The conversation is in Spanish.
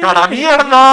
¡Cara mierda!